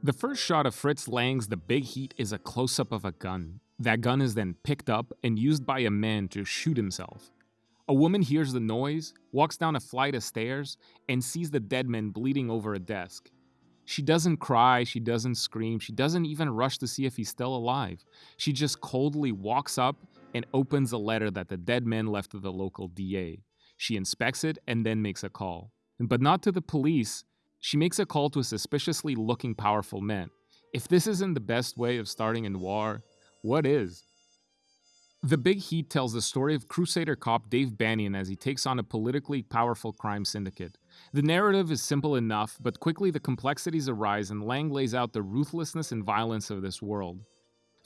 The first shot of Fritz Lang's The Big Heat is a close up of a gun. That gun is then picked up and used by a man to shoot himself. A woman hears the noise, walks down a flight of stairs, and sees the dead man bleeding over a desk. She doesn't cry, she doesn't scream, she doesn't even rush to see if he's still alive. She just coldly walks up and opens a letter that the dead man left to the local DA. She inspects it and then makes a call. But not to the police, she makes a call to a suspiciously looking powerful man. If this isn't the best way of starting a noir, what is? The Big Heat tells the story of Crusader cop Dave Bannion as he takes on a politically powerful crime syndicate. The narrative is simple enough, but quickly the complexities arise and Lang lays out the ruthlessness and violence of this world.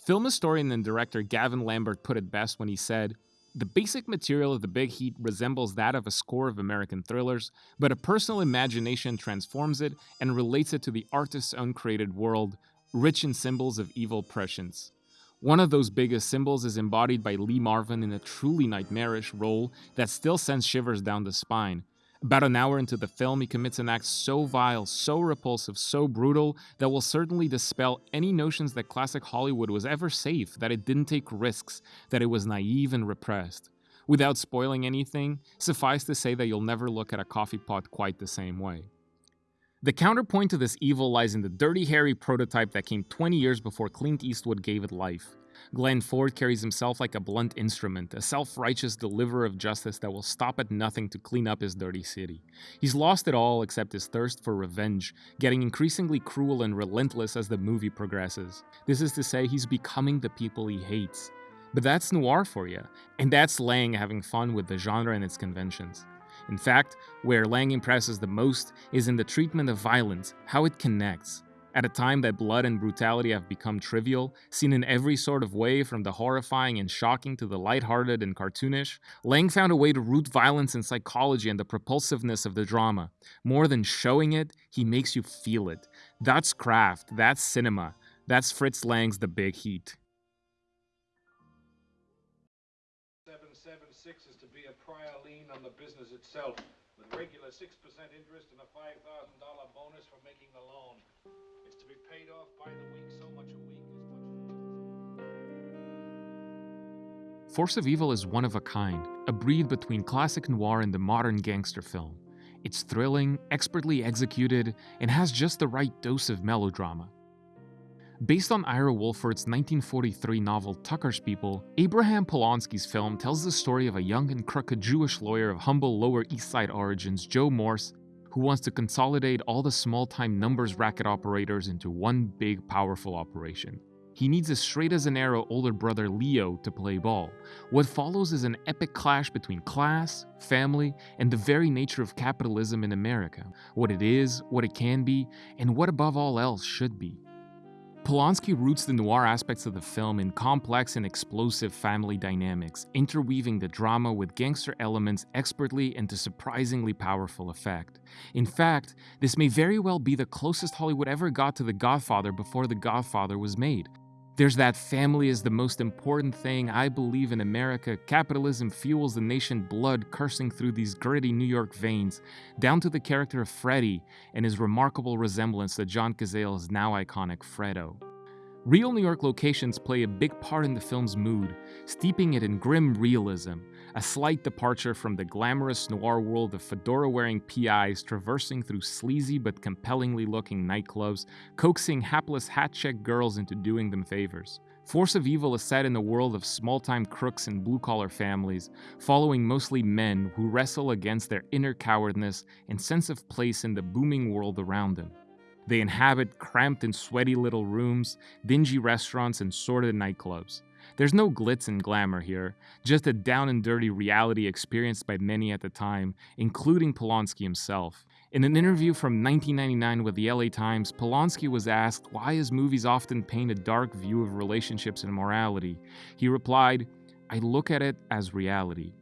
Film historian and director Gavin Lambert put it best when he said, the basic material of The Big Heat resembles that of a score of American thrillers, but a personal imagination transforms it and relates it to the artist's uncreated world, rich in symbols of evil prescience. One of those biggest symbols is embodied by Lee Marvin in a truly nightmarish role that still sends shivers down the spine, about an hour into the film, he commits an act so vile, so repulsive, so brutal that will certainly dispel any notions that classic Hollywood was ever safe, that it didn't take risks, that it was naive and repressed. Without spoiling anything, suffice to say that you'll never look at a coffee pot quite the same way. The counterpoint to this evil lies in the Dirty Harry prototype that came 20 years before Clint Eastwood gave it life. Glenn Ford carries himself like a blunt instrument, a self righteous deliverer of justice that will stop at nothing to clean up his dirty city. He's lost it all except his thirst for revenge, getting increasingly cruel and relentless as the movie progresses. This is to say, he's becoming the people he hates. But that's noir for you, and that's Lang having fun with the genre and its conventions. In fact, where Lang impresses the most is in the treatment of violence, how it connects. At a time that blood and brutality have become trivial, seen in every sort of way from the horrifying and shocking to the lighthearted and cartoonish, Lang found a way to root violence in psychology and the propulsiveness of the drama. More than showing it, he makes you feel it. That's craft, that's cinema, that's Fritz Lang's The Big Heat. 776 is to be a prior lien on the business itself, with regular 6% interest and a $5,000 bonus for making the loan to be paid off by the week, so much a week much... Force of Evil is one of a kind, a breed between classic noir and the modern gangster film. It's thrilling, expertly executed, and has just the right dose of melodrama. Based on Ira Wolfert's 1943 novel Tucker's People, Abraham Polonsky's film tells the story of a young and crooked Jewish lawyer of humble Lower East Side origins, Joe Morse, who wants to consolidate all the small-time numbers racket operators into one big, powerful operation. He needs a straight as an arrow older brother Leo to play ball. What follows is an epic clash between class, family, and the very nature of capitalism in America. What it is, what it can be, and what above all else should be. Polonsky roots the noir aspects of the film in complex and explosive family dynamics, interweaving the drama with gangster elements expertly and to surprisingly powerful effect. In fact, this may very well be the closest Hollywood ever got to The Godfather before The Godfather was made. There's that family is the most important thing. I believe in America. Capitalism fuels the nation blood coursing through these gritty New York veins, down to the character of Freddy and his remarkable resemblance to John Cazale's now iconic Fredo. Real New York locations play a big part in the film's mood, steeping it in grim realism, a slight departure from the glamorous noir world of fedora wearing PIs traversing through sleazy but compellingly looking nightclubs, coaxing hapless hat check girls into doing them favors. Force of Evil is set in the world of small time crooks and blue collar families, following mostly men who wrestle against their inner cowardness and sense of place in the booming world around them. They inhabit cramped and sweaty little rooms, dingy restaurants, and sordid nightclubs. There's no glitz and glamour here, just a down and dirty reality experienced by many at the time, including Polonsky himself. In an interview from 1999 with the LA Times, Polonsky was asked why his movies often paint a dark view of relationships and morality. He replied, I look at it as reality.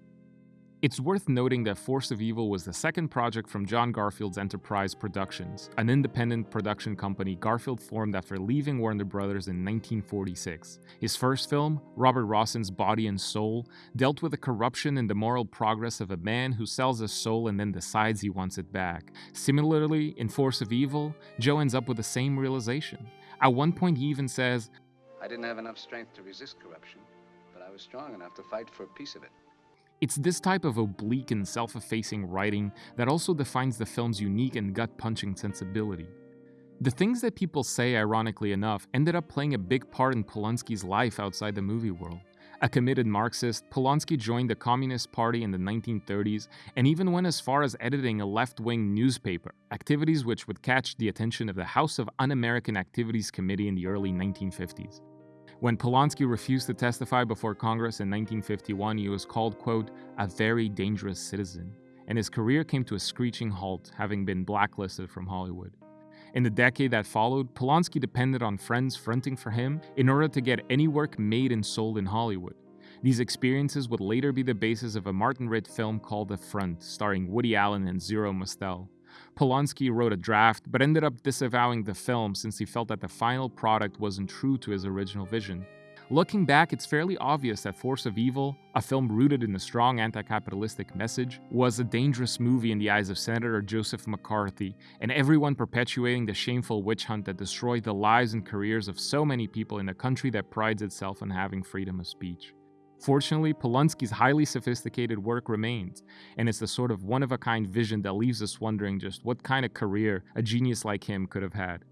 It's worth noting that Force of Evil was the second project from John Garfield's Enterprise Productions, an independent production company Garfield formed after leaving Warner Brothers in 1946. His first film, Robert Rossen's Body and Soul, dealt with the corruption and the moral progress of a man who sells his soul and then decides he wants it back. Similarly, in Force of Evil, Joe ends up with the same realization. At one point, he even says, I didn't have enough strength to resist corruption, but I was strong enough to fight for a piece of it. It's this type of oblique and self effacing writing that also defines the film's unique and gut punching sensibility. The things that people say, ironically enough, ended up playing a big part in Polonsky's life outside the movie world. A committed Marxist, Polonsky joined the Communist Party in the 1930s and even went as far as editing a left wing newspaper, activities which would catch the attention of the House of Un American Activities Committee in the early 1950s. When Polonsky refused to testify before Congress in 1951, he was called, quote, a very dangerous citizen, and his career came to a screeching halt, having been blacklisted from Hollywood. In the decade that followed, Polonsky depended on friends fronting for him in order to get any work made and sold in Hollywood. These experiences would later be the basis of a Martin Ritt film called The Front, starring Woody Allen and Zero Mostel. Polonsky wrote a draft, but ended up disavowing the film since he felt that the final product wasn't true to his original vision. Looking back, it's fairly obvious that Force of Evil, a film rooted in a strong anti capitalistic message, was a dangerous movie in the eyes of Senator Joseph McCarthy and everyone perpetuating the shameful witch hunt that destroyed the lives and careers of so many people in a country that prides itself on having freedom of speech. Fortunately, Polonsky's highly sophisticated work remains, and it's the sort of one of a kind vision that leaves us wondering just what kind of career a genius like him could have had.